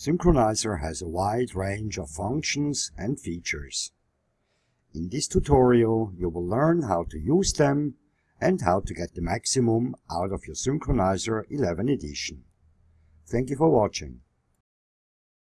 Synchronizer has a wide range of functions and features. In this tutorial you will learn how to use them and how to get the maximum out of your Synchronizer 11 edition. Thank you for watching.